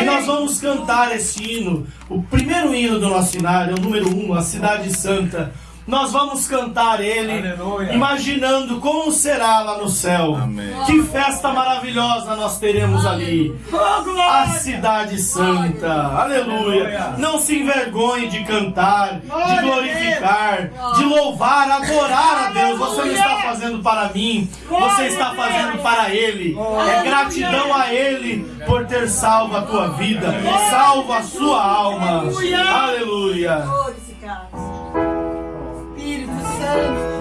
E nós vamos cantar esse hino, o primeiro hino do nosso cenário, o número 1, um, a Cidade Santa. Nós vamos cantar ele, Aleluia. imaginando como será lá no céu. Amém. Que festa maravilhosa nós teremos ali. A Cidade Santa. Aleluia. Não se envergonhe de cantar, de glorificar, de louvar, adorar a Deus. Você não está fazendo para mim, você está fazendo para Ele. É gratidão a Ele por ter salvo a tua vida, salvo a sua alma. Aleluia. myself.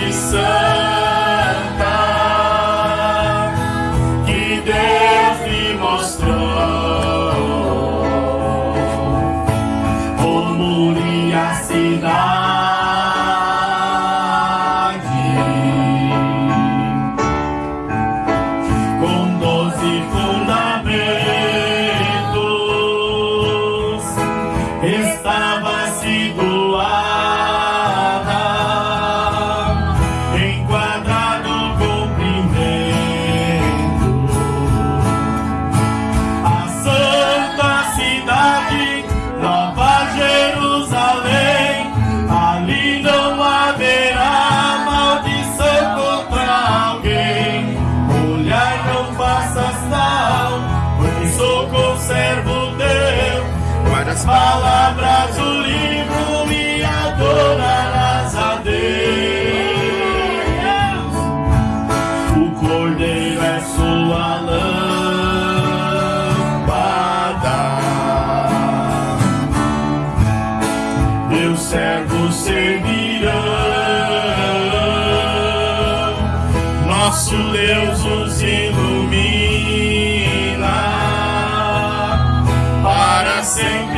e santa que Deus me mostrou. Como a cidade com doze fundamentos estava seguro. as palavras do livro me adorarás a Deus. O cordeiro é sua lâmpada. Meus servos servirão. Nosso Deus os ilumina sempre.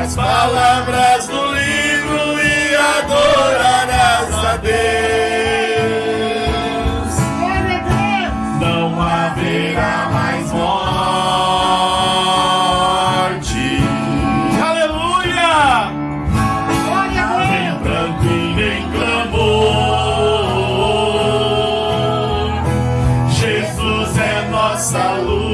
As palavras do livro e adorarás a Deus. Não haverá mais morte. Aleluia! Nem pranto e nem clamor. Jesus é nossa luz,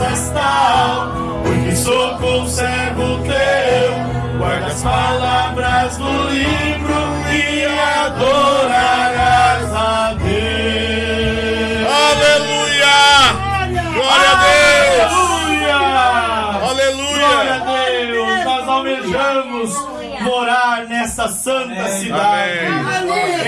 não faças tal, porque sou conservo teu. Guarda as palavras do livro e adorarás a Deus. Aleluia! Glória a Deus! Aleluia! Aleluia! Glória a Deus! Nós almejamos morar nessa nessa santa cidade.